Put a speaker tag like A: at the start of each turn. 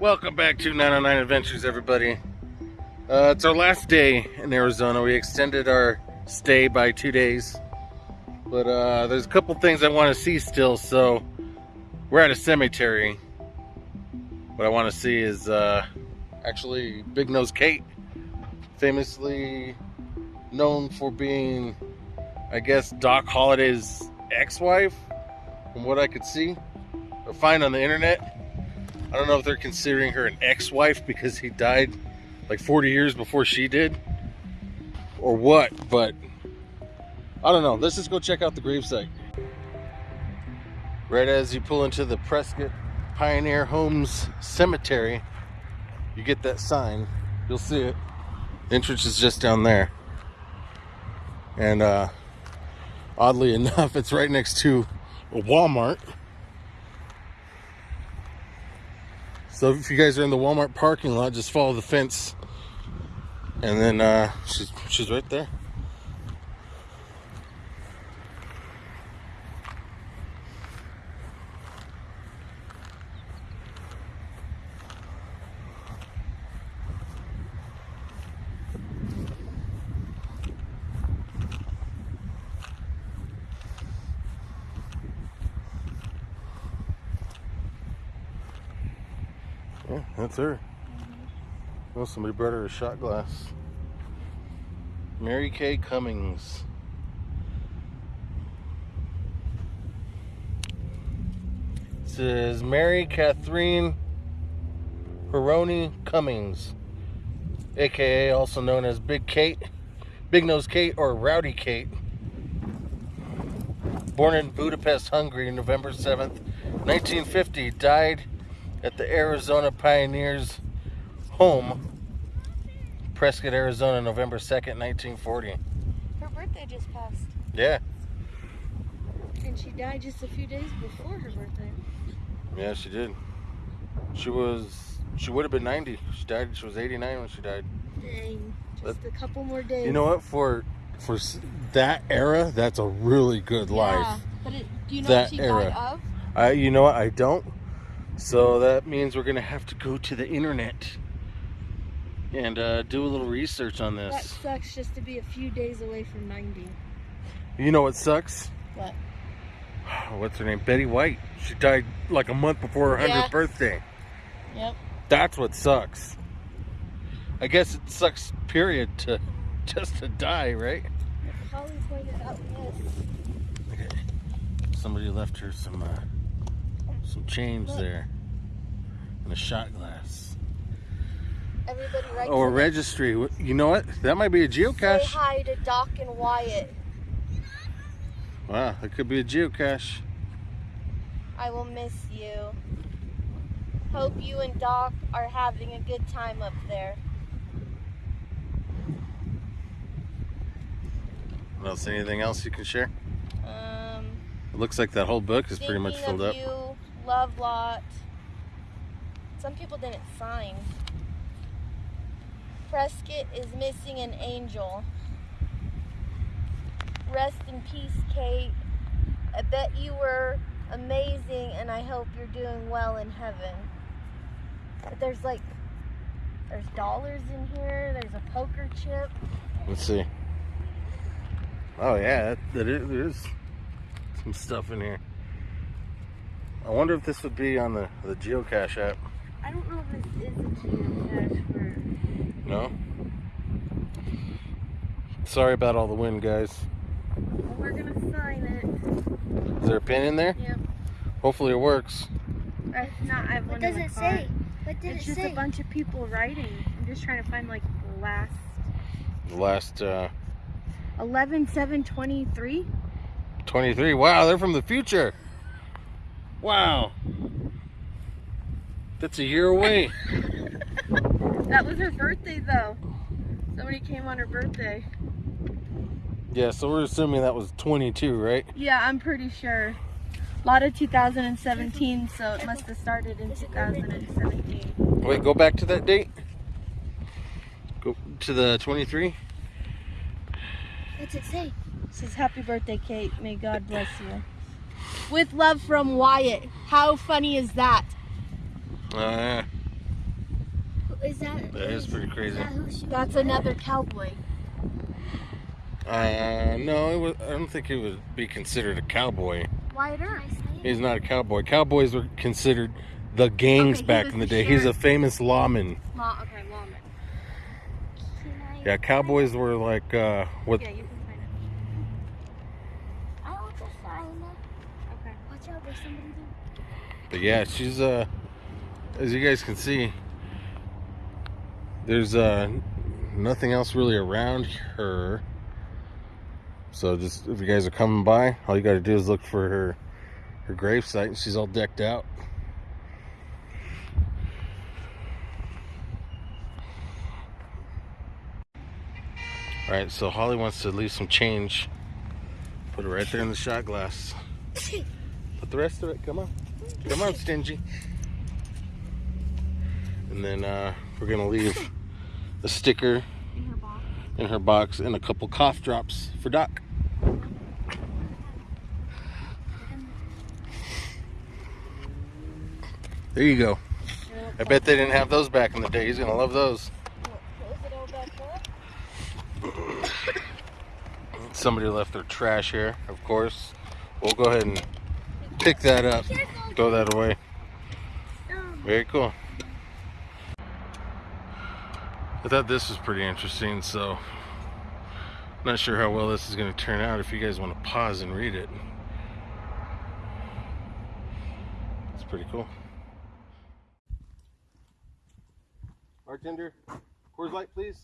A: Welcome back to 909 Adventures, everybody. Uh, it's our last day in Arizona. We extended our stay by two days. But uh, there's a couple things I want to see still, so we're at a cemetery. What I want to see is uh, actually Big Nose Kate, famously known for being, I guess, Doc Holliday's ex-wife, from what I could see or find on the internet. I don't know if they're considering her an ex-wife because he died like 40 years before she did or what, but I don't know. Let's just go check out the gravesite. Right as you pull into the Prescott Pioneer Homes Cemetery, you get that sign. You'll see it. The entrance is just down there. And uh, oddly enough, it's right next to a Walmart. So if you guys are in the Walmart parking lot, just follow the fence. And then uh, she's, she's right there. Yeah, that's her. Well, somebody brought her a shot glass. Mary Kay Cummings. It says Mary Catherine Peroni Cummings, aka also known as Big Kate, Big Nose Kate, or Rowdy Kate. Born in Budapest, Hungary, November 7th, 1950, died at the Arizona Pioneers home, Prescott, Arizona, November 2nd, 1940.
B: Her birthday just passed.
A: Yeah,
B: And she died just a few days before her birthday.
A: yeah, she did. She was, she would have been 90. She died, she was 89 when she died.
B: Dang. Just a couple more days.
A: You know what? For for that era, that's a really good life.
B: Yeah. But it, do you know
A: That
B: what she
A: era.
B: died of?
A: I, you know what? I don't. So that means we're gonna have to go to the internet and uh, do a little research on this.
B: That sucks just to be a few days away from 90.
A: You know what sucks?
B: What?
A: What's her name? Betty White. She died like a month before her
B: Yeah.
A: hundredth birthday.
B: Yep.
A: That's what sucks. I guess it sucks. Period. To just to die, right?
B: Holly pointed out this.
A: Okay. Somebody left her some uh, some change
B: Look.
A: there and a shot glass.
B: Everybody
A: Oh, a registry. You know what? That might be a
B: Say
A: geocache.
B: hi to Doc and Wyatt.
A: Wow, that could be a geocache.
B: I will miss you. Hope you and Doc are having a good time up there.
A: What else? Anything else you can share?
B: Um,
A: It looks like that whole book is pretty much filled up.
B: Love lot. Some people didn't sign. Prescott is missing an angel. Rest in peace, Kate. I bet you were amazing, and I hope you're doing well in heaven. But there's like, there's dollars in here. There's a poker chip.
A: Let's see. Oh yeah, that, that is, there is some stuff in here. I wonder if this would be on the, the geocache app.
B: I don't know if this is a geocache for.
A: No? Sorry about all the wind, guys.
B: We're gonna sign
A: Is there a pin in there?
B: Yep.
A: Hopefully it works.
B: If not, I have
C: What
B: one in
C: does
B: the
C: it
B: car.
C: say? What did
B: It's
C: it
B: just a bunch of people writing. I'm just trying to find like the last
A: The last uh,
B: 11 7 23.
A: 23. Wow, they're from the future. Wow. That's a year away.
B: That was her birthday though. Somebody came on her birthday.
A: yeah, so we're assuming that was 22, right?
B: Yeah, I'm pretty sure. A lot of 2017, so it must have started in 2017.
A: Wait, go back to that date. Go to the 23.
C: What's it say?
B: It says happy birthday, Kate. May God bless you. With love from Wyatt. How funny is that?
A: Uh,
C: is that?
A: That is pretty crazy.
C: Is that
B: That's another cowboy.
A: Uh, no, it was, I don't think he would be considered a cowboy.
B: Wyatt Earp.
A: He's not a cowboy. Cowboys were considered the gangs
B: Okay,
A: back in the
B: the
A: day. He's a famous lawman.
B: Law, okay, lawman.
A: Yeah, cowboys were like uh, what?
B: Yeah, you can find it.
C: I want to sign it.
B: Okay.
C: Watch out, there's somebody there.
A: But yeah, she's uh, as you guys can see, there's uh, nothing else really around her. So just if you guys are coming by, all you got to do is look for her her grave site, and she's all decked out. All right, so Holly wants to leave some change. Put it right there in the shot glass. Put the rest of it. Come on, come on, stingy. And then uh, we're gonna leave a sticker
B: In her box.
A: in her box and a couple cough drops for Doc. There you go. I bet they didn't have those back in the day. He's gonna love those.
B: Close it all back up.
A: Somebody left their trash here, of course. We'll go ahead and pick that up, throw that away. Very cool. I thought this was pretty interesting, so not sure how well this is going to turn out if you guys want to pause and read it. It's pretty cool. Bartender, Coors Light, please.